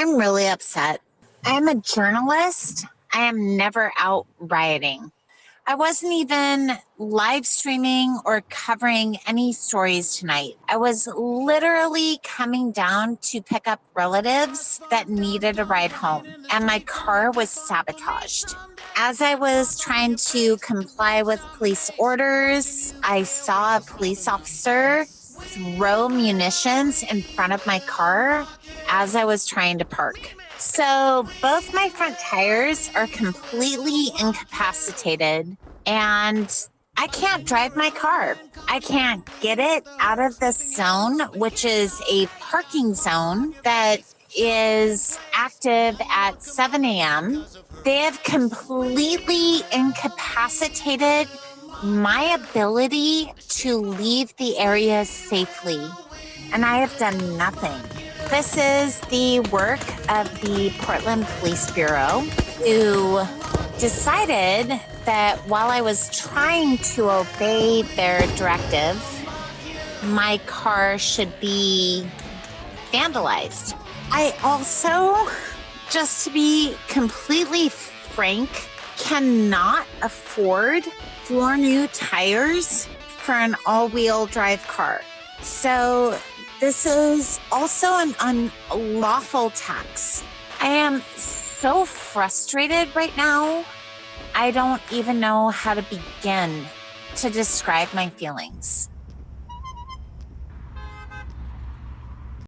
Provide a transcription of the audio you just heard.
I'm really upset. I am a journalist. I am never out rioting. I wasn't even live streaming or covering any stories tonight. I was literally coming down to pick up relatives that needed a ride home, and my car was sabotaged. As I was trying to comply with police orders, I saw a police officer throw munitions in front of my car as I was trying to park. So both my front tires are completely incapacitated and I can't drive my car. I can't get it out of the zone, which is a parking zone that is active at 7 a.m. They have completely incapacitated my ability to leave the area safely, and I have done nothing. This is the work of the Portland Police Bureau, who decided that while I was trying to obey their directive, my car should be vandalized. I also, just to be completely frank, cannot afford four new tires for an all wheel drive car. So, this is also an unlawful tax. I am so frustrated right now. I don't even know how to begin to describe my feelings.